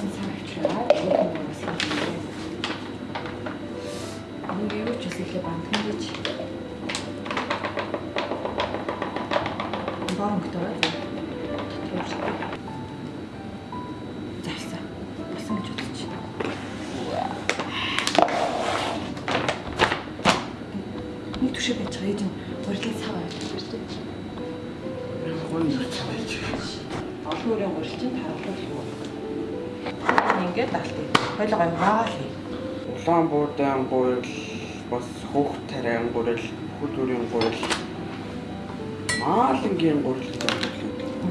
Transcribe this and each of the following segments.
Хөрөлний хоосон цаг авчраа. Нэг юу ч үсэхлэ бандхан гэж. Баанг тоо. Ингээд даалтыг. Хойлоо гоё маагаал хий. Улаан буудаан гурил бас хөөх тариан гурил хөдөрийн гурил маалангийн гурил гэж байна.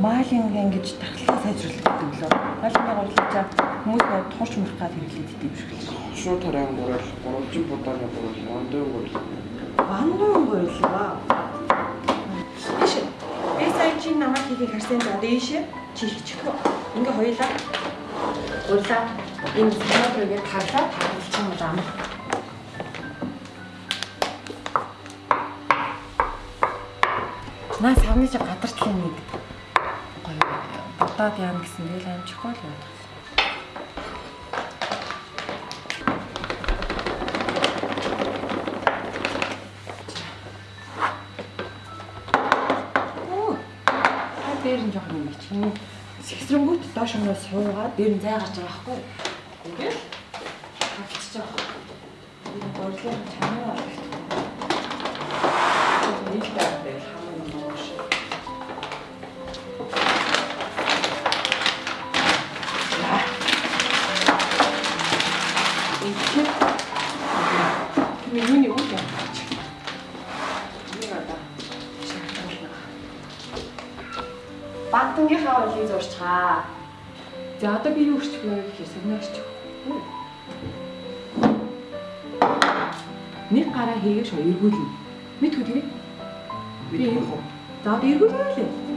Маалинг ингэж тахлаа сайжруулах гэдэг лөө. Маалингийн гурилчаа хүмүүс нөө турч мөрөх гад хэрэглээд идэв шүү дээ. Шуу тариан гурил, гурвалжин буудааны гурил, ондын гурил. Бандун гурилгаа. Иш. Би сая чи намайг хийхийг харсан за дэш чи хийчихв. Ингээ хоёлаа. Гурилаа. Энэ санаатрыг тарлаа тарлчих юм даа. Наа савны чи гадарчлын нэг гоё бодоод яана гэсэн тэгэл амжихгүй л байна. Дээр нь жоохон юм чинь. Сэгсрэнгүүт доош нь суугаад дээр нь зай гарч байгаа юу? Ингээл вэ гэхээр сагнаач. Нэг гараа хийгээш эргүүлнэ. Мэдгүй юу хөө? За одоо эргүүлнэ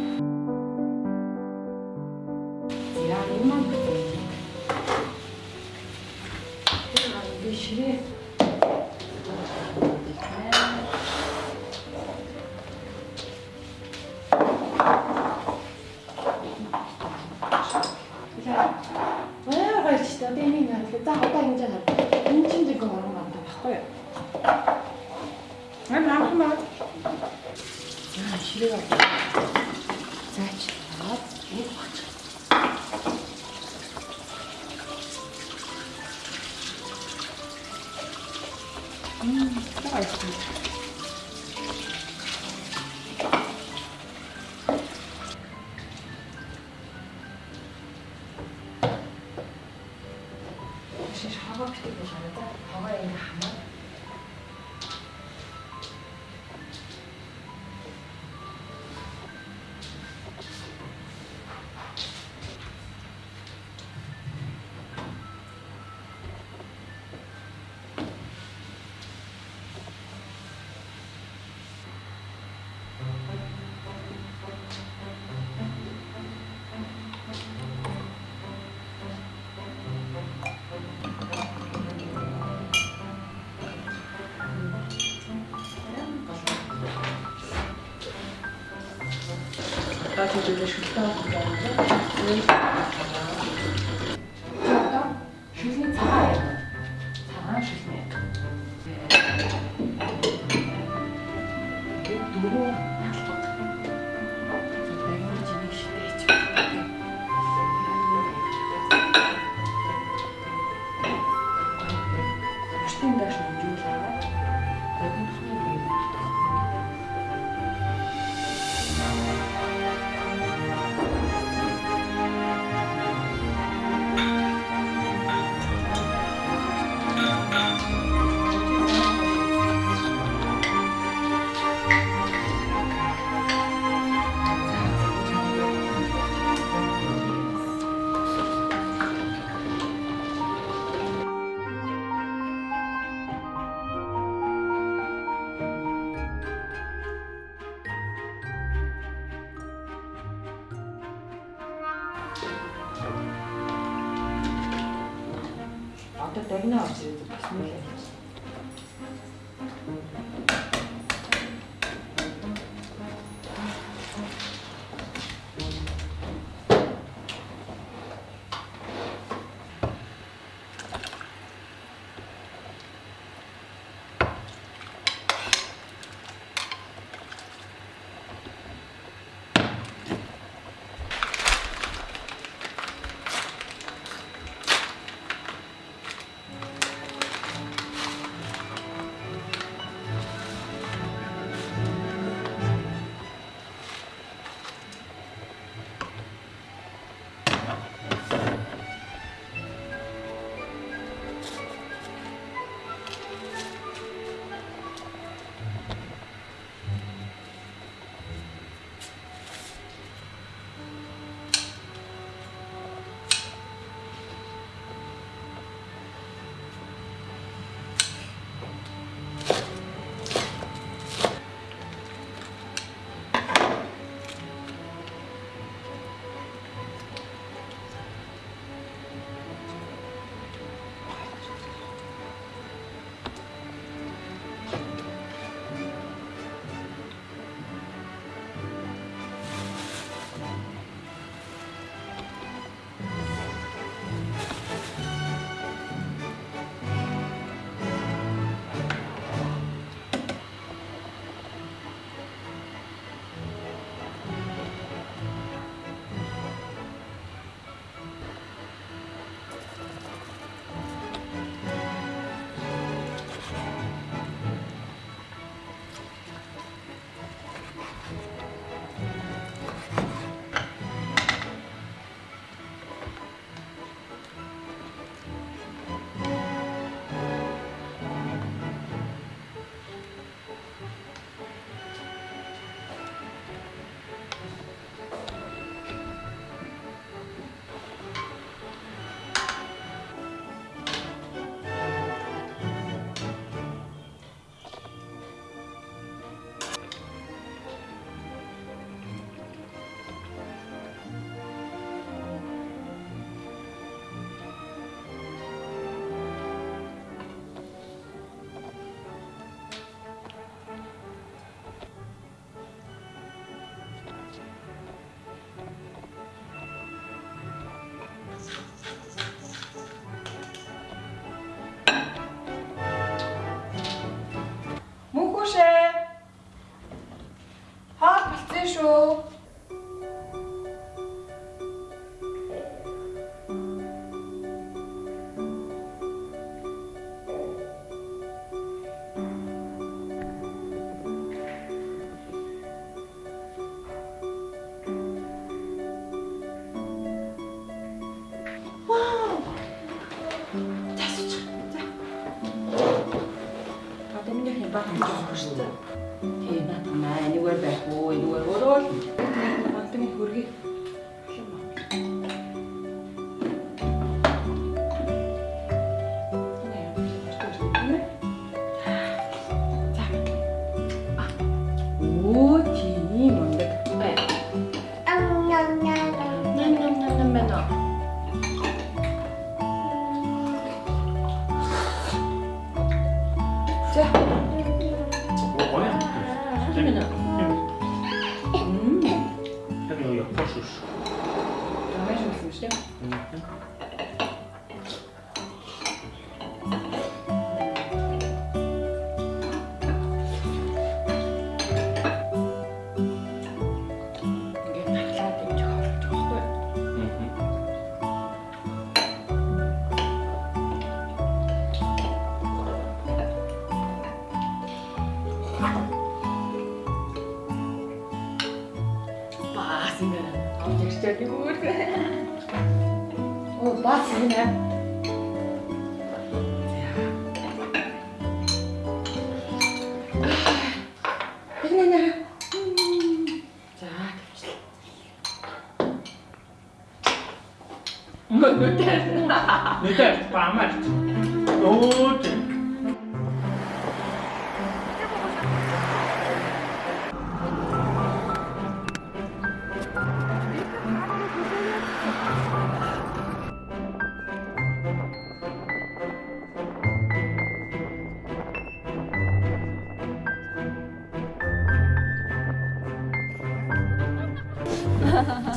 Одоо тэгвэл шүлтээ авах гэж Одоо дагнаа орж ирээд бас нэг юм. Жоох шүү дээ. Тийм аа энэгээр байх уу энэгээр өөрөө л мантын хөргий. 是这。嗯，Мөн нүтэй. 내가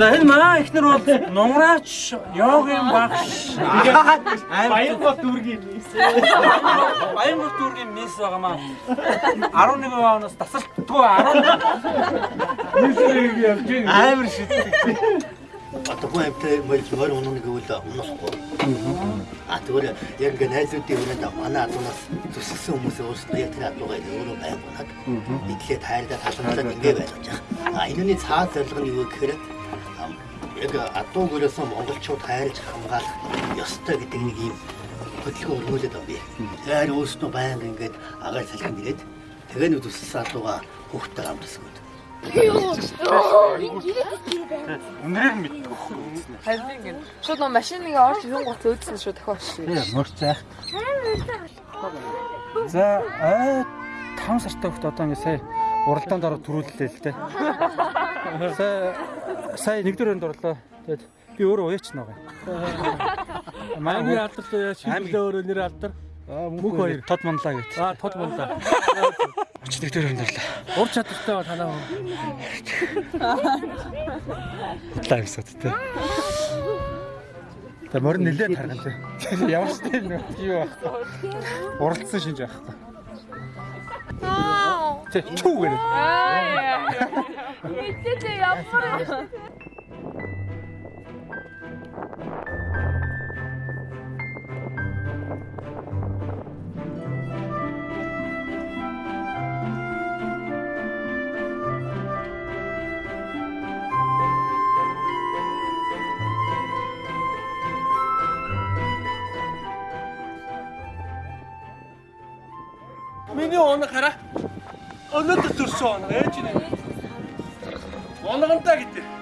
За энэ манай эхнэр бол нумраач йогийн багш. Баянгол дүүргийн мисс. Баянгол дүүргийн мисс байгаа маа. 11 оноос тасалтгүй 11 миссийг явж байна. Амар шидтэй. Атгүй амтай мэл зүгээр унах гэвэл унахгүй. А тэгвэл яг ингээ найзуудын өнөд манай адуунаас зүсгсэн хүмүүс өөрсдөө яг тэр адуугаа өөрөө байгуулад идлээ тайрдаа талхамлаад ингээ байлгаж байгаа. А энэний цаад зорилго нь юу гэхээр яг адуу гөрөөсөө монголчууд хайрлж хамгаалах ёстой гэдэг нэг юм хөдөлгөөн өргүүлээд байна би. Тэгэхээр өөрсдөө баян ингээд агаар салхинд ирээд тэгээ нэг зүсгсэн адуугаа хүүхдтэй хамтсан гэдэг. Үнрээр мэддэг. Харин ингэ шууд нөө машин ингээ орж ирэн гоц өөдсөн шүү дахиад шүү. Мөрцөөх. За аа 5 сартай хөлт одоо ингэ сая уралдаанд ороод төрүүллээ л дээ. Сая сая нэгдүгээр өнд орлоо. Тэгэд би өөрөө уяач байгаа. Аймгийн алдар шийдлээ өөрөө нэр алдар. Аа мөнх хоёр тод манлаа гэж. Аа тод мунда. Оч нэгдүгээр өнд орлоо. Ур чадвартай ба танаа. Лайв сот тэ. Тэ морин нилээд харган тэ. Ямар ч тийм нэг юу байх. Уралдсан шинж байхгүй. Тэ чүү гэнэ. Аа. Мэдээ ямар Миний оног хараа. Өнөөдөр төрсөн оног ээж нэ. Онгонтой гэдэг.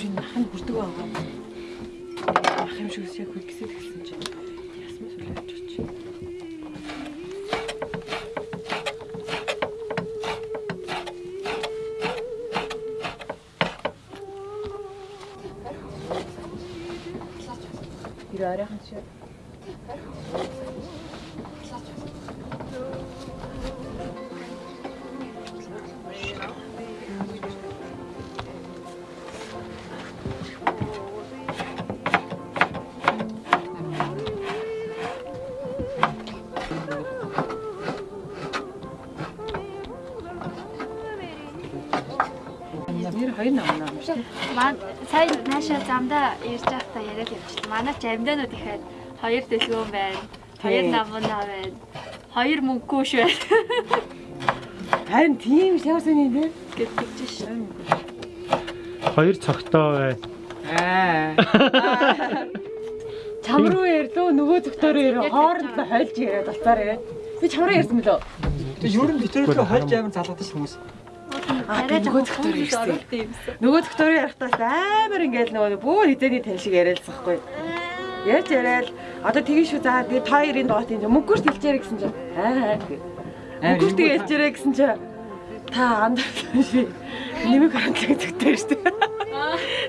Бүрийн хан хүрдэг байгаа. Ах юм шиг яг хөлгсэд хэлсэн чинь ясмас үлээж очив. Ir арайхан Нэр хоёр нам нам шүү. Ман сайн наашаа замдаа ирж байхдаа яриад явчихлаа. Манай ч амьдаанууд ихэд хоёр дэлгүүн байна. Хоёр намна байна. Хоёр мөнгөш байна. Харин тийм шавсан юм дээ. гэдэг чинь. Хоёр цогтой бай. Аа. Чам руу ярьлуу нөгөө зөвхтөрөө ярь хооронд нь хольж яриад болцоор яриад. Би чамраа ярьсан мөлөө. Тэг ер нь битэрэлөө хольж амар залгадаг ш хүмүүс. Арай нөгөө хүмүүс ирсэн. Нөгөө зөвхтөрөө ярихдаа амар ингээл нөгөө бүр хизээний тань шиг яриалцахгүй. Ярьж яриад одоо тгий шүү за тэгээ та хоёрын доот юм мөнгөш тэлчээрэй гэсэн чинь аа мөнгөш тэгээ хэлчээрэй гэсэн чинь та андаа ши нэмэг хандлага зөвхтөр шүү дээ.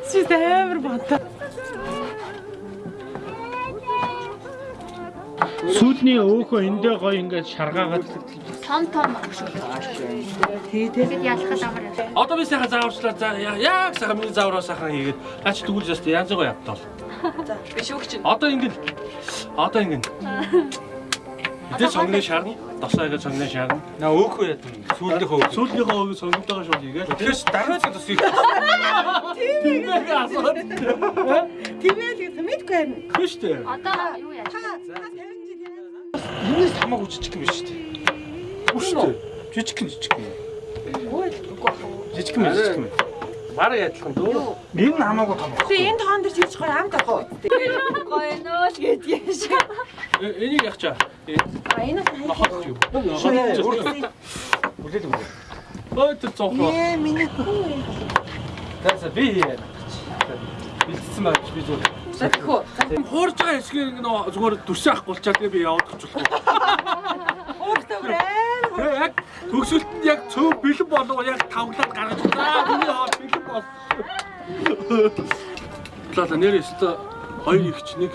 Чи амар бонтоо. Сүүлний өөхөө эндээ гоё ингээд шаргаагаад Том том. Тэгэд ялахад амар юм. Одоо би сайхан зааварчлаа яг сайхан миний заавраа сайхан хийгээд наач тэгвэл яст янз бүр явтал. За би шүүгч чинь. Одоо ингэ одоо ингэ. Тэ сонгоны шарна. Досоо ингэ сонгоны шарна. Наа өөхөө яд сүүлдийнхөө Сүүлнийхөө өг сонгогдогоо шууд хийгээд. Тэгээс дараач одоо сүйх. Тийм ээ асууд. Тиймээ л мэдгүй юм. Хөө штэ. Одоо юу яаж? Юунаас хамаагүй жижиг юм шүү дээ. Үгүй Жижиг юм жижиг юм. Жижиг юм жижиг юм. Бараа ядлах дөө. Энэ нь хамаагүй том. Би энэ тоон дээр чийж гоё амт авах. Гоё нөө л гэдгийг шиг. Э, Энийг ягчаа. А энэ Нохот юу? Үлээл үлээ. Ой тэр цоохоо. Ээ миний хүү. За би яа. Бэлдсэн байж би зүгээр. Захихгүй. Хуурж байгаа хэсгийг ингэ нөө зүгээр дүрсээ ах болчаад тэгээ би яваад очихлоо. Ууртай бүр амар. Тэгээ яг төгсөлт нь яг цөв бэлэн болов яг тавглаад гаргаж байгаа. Миний хаа бэлэн бол. Лала нэр өстө хоёр ихч нэг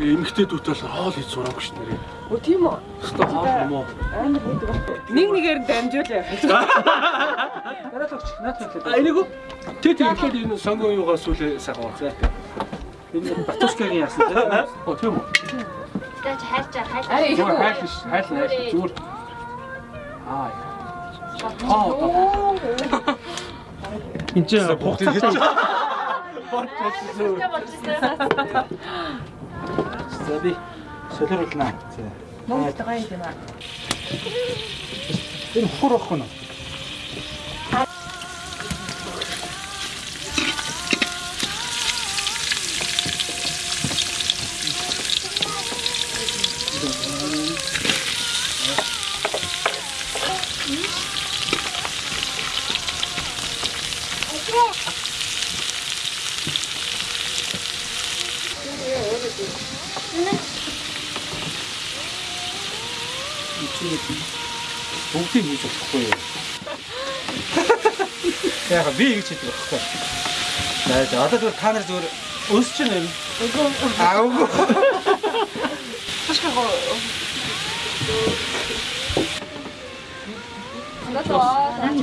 эмэгтэй дүүтэл хоол хийж сураагүй ш нэрээ. Өө тийм үү? Өстө хоол юм уу? Амар хийдэг. Нэг нэгээр нь дамжуулаа. Дараад өгч. Наад хэлээ. А энийг тэ тэр ихэд энэ сонгоо юугаас үлээ сайхан уцаа. Энэ батушкагийн яасан. Оо тийм үү. Тэгэж хайлчаа хайлчаа. Арай биш. Хайл нааш зүгээр. Аа. Аа. Энд чи хугацаатай. Болчихсон. За би солиорлно. Монгол гоё юм аа. Энэ хурах гэнэ. Яг би ингэж хэлдэг байхгүй. За одоо зүгээр та нар зүгээр өсч чинь юм. Аа үгүй.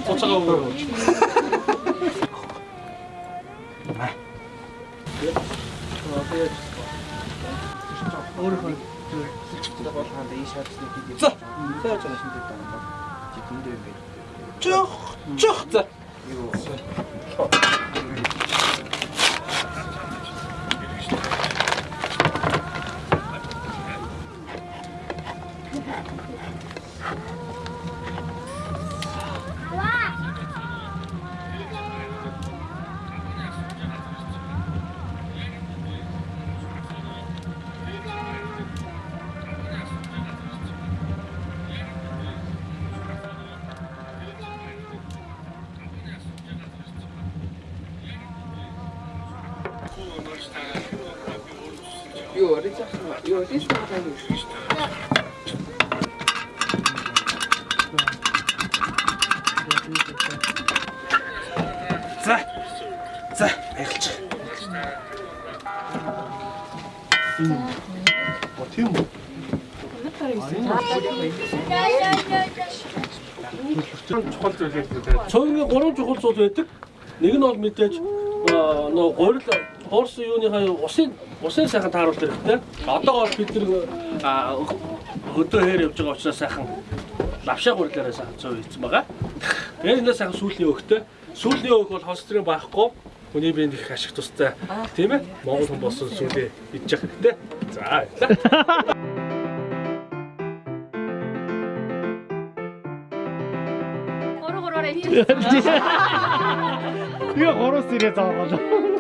Цуцаага өгөө. Өөрөө зүгээр болгонд ийш хавцны хийдэг. За. Сайн жаа шинэ дэд байна. Чи тэндээ юм бэ? Чөх чөх за. Юу. За. За, баярлж. Оо тийм үү. чухал зүйл гэдэг. Цөөнгийн гурван чухал зүйл байдаг. Нэг нь бол мэдээж нөө гурил Орс юуныхаа усын усын сайхан тааруулах хэрэгтэй. Одоогоор бид аа, хөдөө хээр явж байгаа учраас сайхан лавшаа гурилаараа сайхан цоо хийсэн байгаа. Тэгээд энэ сайхан сүүлийн өөхтэй. Сүүлийн өөх бол холестерин байхгүй. Хүний биед их ашиг тустай. Тийм ээ? Монгол хүн болсон сүүлийн идчих хэрэгтэй. За баярлалаа. Тэгээ гурван сэрээ заагаад.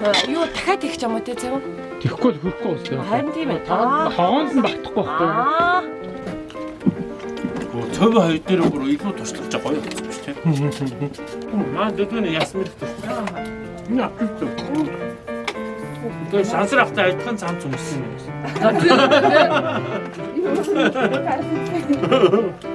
Юу дахиад их ч юм уу те цав. Тэхгүй л хөрөхгүй бас тийм. Харин тийм ээ. Хогоонд нь багтахгүй байхгүй. Аа. Цөв хоёр дээр бүр илүү туршлагаж байгаа гоё болчихсон шүү дээ. Маа дэдвэн ясмэр гэдэг. Энэ аппет. Тэгээ сансар ахтай адилхан цамц өмсөн юм.